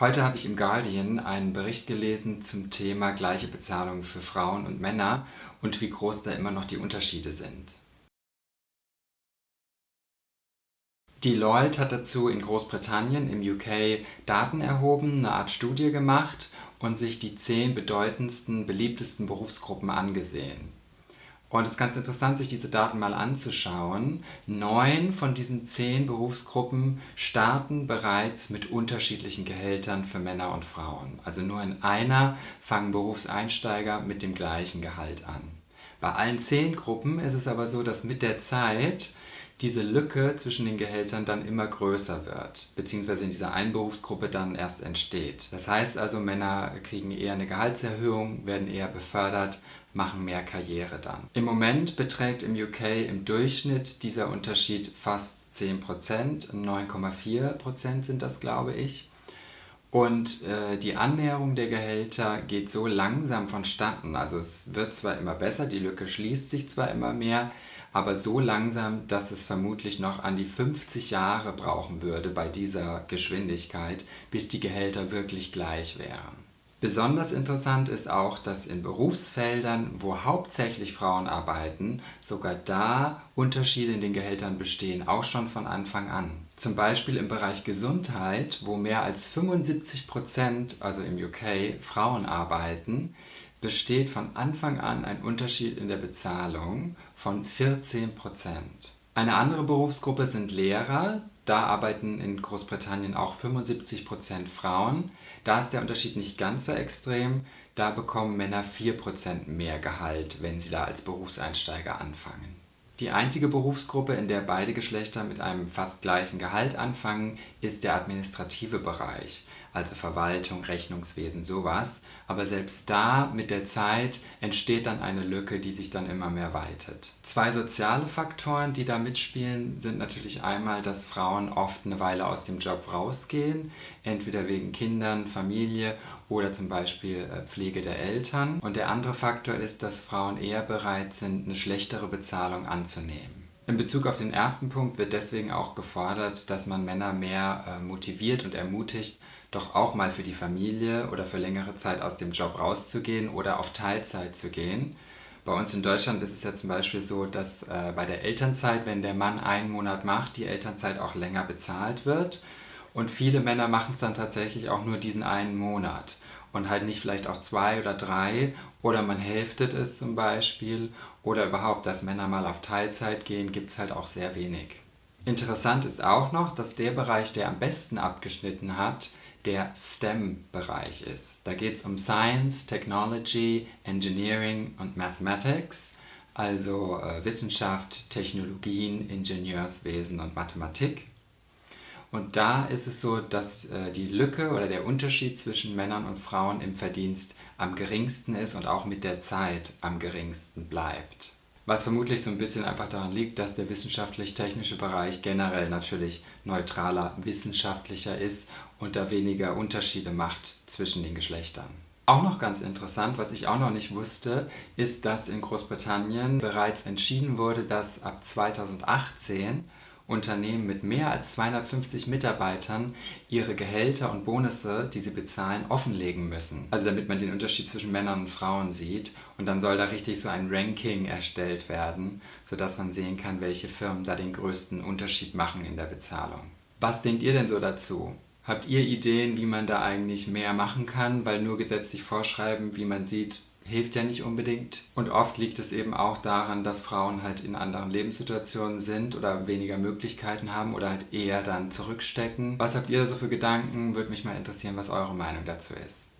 Heute habe ich im Guardian einen Bericht gelesen zum Thema gleiche Bezahlung für Frauen und Männer und wie groß da immer noch die Unterschiede sind. Deloitte hat dazu in Großbritannien im UK Daten erhoben, eine Art Studie gemacht und sich die zehn bedeutendsten, beliebtesten Berufsgruppen angesehen. Und es ist ganz interessant, sich diese Daten mal anzuschauen. Neun von diesen zehn Berufsgruppen starten bereits mit unterschiedlichen Gehältern für Männer und Frauen. Also nur in einer fangen Berufseinsteiger mit dem gleichen Gehalt an. Bei allen zehn Gruppen ist es aber so, dass mit der Zeit diese Lücke zwischen den Gehältern dann immer größer wird, beziehungsweise in dieser einen Berufsgruppe dann erst entsteht. Das heißt also, Männer kriegen eher eine Gehaltserhöhung, werden eher befördert, machen mehr Karriere dann. Im Moment beträgt im UK im Durchschnitt dieser Unterschied fast 10%, 9,4% sind das glaube ich. Und äh, die Annäherung der Gehälter geht so langsam vonstatten. Also es wird zwar immer besser, die Lücke schließt sich zwar immer mehr, aber so langsam, dass es vermutlich noch an die 50 Jahre brauchen würde bei dieser Geschwindigkeit, bis die Gehälter wirklich gleich wären. Besonders interessant ist auch, dass in Berufsfeldern, wo hauptsächlich Frauen arbeiten, sogar da Unterschiede in den Gehältern bestehen, auch schon von Anfang an. Zum Beispiel im Bereich Gesundheit, wo mehr als 75%, also im UK, Frauen arbeiten, besteht von Anfang an ein Unterschied in der Bezahlung von 14%. Eine andere Berufsgruppe sind Lehrer, da arbeiten in Großbritannien auch 75% Frauen. Da ist der Unterschied nicht ganz so extrem. Da bekommen Männer 4% mehr Gehalt, wenn sie da als Berufseinsteiger anfangen. Die einzige Berufsgruppe, in der beide Geschlechter mit einem fast gleichen Gehalt anfangen, ist der administrative Bereich also Verwaltung, Rechnungswesen, sowas. Aber selbst da mit der Zeit entsteht dann eine Lücke, die sich dann immer mehr weitet. Zwei soziale Faktoren, die da mitspielen, sind natürlich einmal, dass Frauen oft eine Weile aus dem Job rausgehen, entweder wegen Kindern, Familie oder zum Beispiel äh, Pflege der Eltern. Und der andere Faktor ist, dass Frauen eher bereit sind, eine schlechtere Bezahlung anzunehmen. In Bezug auf den ersten Punkt wird deswegen auch gefordert, dass man Männer mehr äh, motiviert und ermutigt, doch auch mal für die Familie oder für längere Zeit aus dem Job rauszugehen oder auf Teilzeit zu gehen. Bei uns in Deutschland ist es ja zum Beispiel so, dass äh, bei der Elternzeit, wenn der Mann einen Monat macht, die Elternzeit auch länger bezahlt wird. Und viele Männer machen es dann tatsächlich auch nur diesen einen Monat und halt nicht vielleicht auch zwei oder drei oder man hälftet es zum Beispiel oder überhaupt, dass Männer mal auf Teilzeit gehen, gibt es halt auch sehr wenig. Interessant ist auch noch, dass der Bereich, der am besten abgeschnitten hat, der STEM-Bereich ist. Da geht es um Science, Technology, Engineering und Mathematics, also äh, Wissenschaft, Technologien, Ingenieurswesen und Mathematik. Und da ist es so, dass äh, die Lücke oder der Unterschied zwischen Männern und Frauen im Verdienst am geringsten ist und auch mit der Zeit am geringsten bleibt. Was vermutlich so ein bisschen einfach daran liegt, dass der wissenschaftlich-technische Bereich generell natürlich neutraler, wissenschaftlicher ist und da weniger Unterschiede macht zwischen den Geschlechtern. Auch noch ganz interessant, was ich auch noch nicht wusste, ist, dass in Großbritannien bereits entschieden wurde, dass ab 2018 Unternehmen mit mehr als 250 Mitarbeitern ihre Gehälter und Bonusse, die sie bezahlen, offenlegen müssen. Also damit man den Unterschied zwischen Männern und Frauen sieht und dann soll da richtig so ein Ranking erstellt werden, sodass man sehen kann, welche Firmen da den größten Unterschied machen in der Bezahlung. Was denkt ihr denn so dazu? Habt ihr Ideen, wie man da eigentlich mehr machen kann? Weil nur gesetzlich vorschreiben, wie man sieht, hilft ja nicht unbedingt. Und oft liegt es eben auch daran, dass Frauen halt in anderen Lebenssituationen sind oder weniger Möglichkeiten haben oder halt eher dann zurückstecken. Was habt ihr so für Gedanken? Würde mich mal interessieren, was eure Meinung dazu ist.